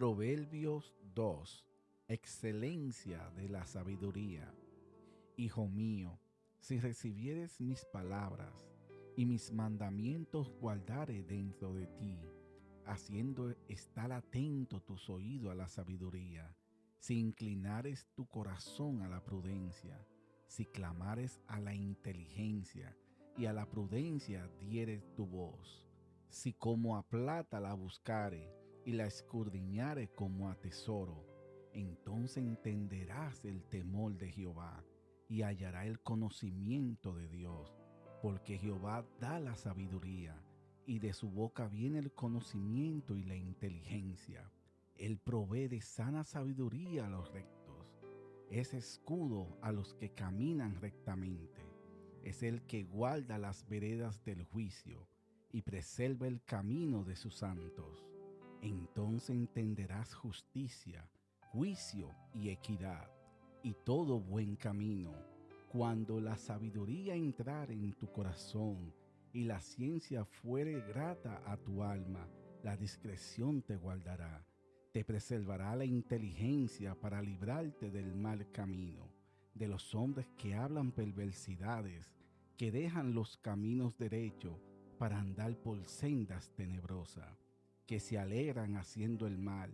2. Excelencia de la sabiduría. Hijo mío, si recibieres mis palabras y mis mandamientos guardare dentro de ti, haciendo estar atento tus oídos a la sabiduría, si inclinares tu corazón a la prudencia, si clamares a la inteligencia y a la prudencia dieres tu voz, si como a plata la buscare y la escudriñare como a tesoro, entonces entenderás el temor de Jehová y hallará el conocimiento de Dios, porque Jehová da la sabiduría y de su boca viene el conocimiento y la inteligencia. Él provee de sana sabiduría a los rectos. Es escudo a los que caminan rectamente. Es el que guarda las veredas del juicio y preserva el camino de sus santos. Entenderás justicia, juicio y equidad, y todo buen camino, cuando la sabiduría entrar en tu corazón y la ciencia fuere grata a tu alma, la discreción te guardará, te preservará la inteligencia para librarte del mal camino, de los hombres que hablan perversidades, que dejan los caminos derechos para andar por sendas tenebrosas, que se alegran haciendo el mal,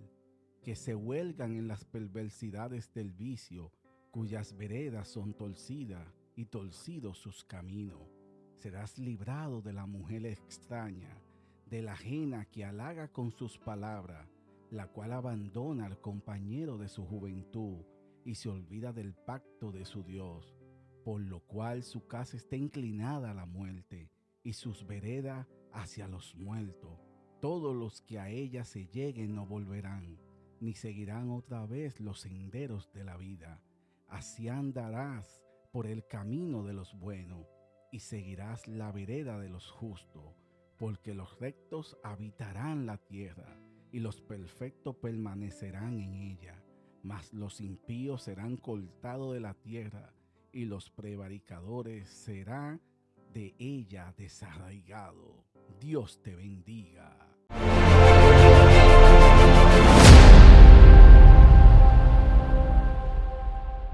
que se huelgan en las perversidades del vicio, cuyas veredas son torcidas y torcidos sus caminos serás librado de la mujer extraña, de la ajena que halaga con sus palabras, la cual abandona al compañero de su juventud y se olvida del pacto de su Dios, por lo cual su casa está inclinada a la muerte y sus veredas hacia los muertos. Todos los que a ella se lleguen no volverán, ni seguirán otra vez los senderos de la vida. Así andarás por el camino de los buenos y seguirás la vereda de los justos, porque los rectos habitarán la tierra y los perfectos permanecerán en ella, mas los impíos serán cortados de la tierra y los prevaricadores serán de ella desarraigados. Dios te bendiga.